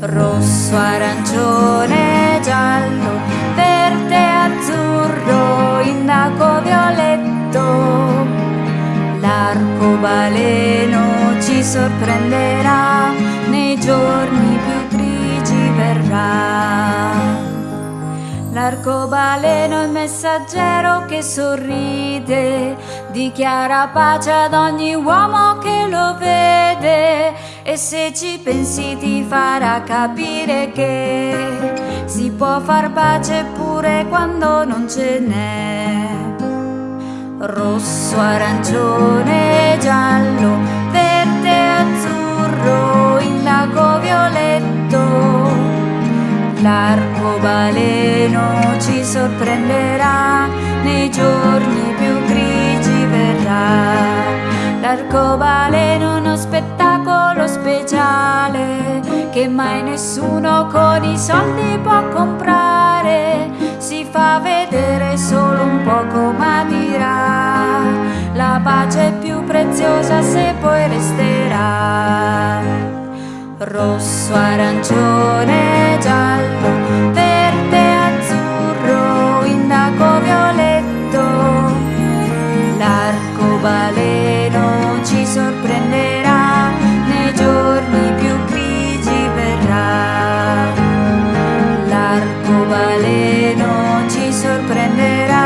rosso, arancione, giallo, verde, azzurro, indaco, violetto. L'arcobaleno ci sorprenderà, L'arcobaleno è il messaggero che sorride, dichiara pace ad ogni uomo che lo vede e se ci pensi ti farà capire che si può far pace pure quando non ce n'è. Rosso, arancione, L'arcobaleno ci sorprenderà, nei giorni più grigi verrà. L'arcobaleno è uno spettacolo speciale che mai nessuno con i soldi può comprare. Si fa vedere solo un poco ma dirà la pace è più preziosa se poi rosso, arancione, giallo, verde, azzurro, indaco, violetto. L'arcobaleno ci sorprenderà, nei giorni più grigi verrà. L'arcobaleno ci sorprenderà,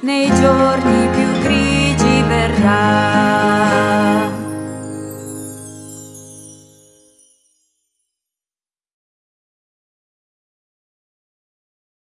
nei giorni più grigi verrà.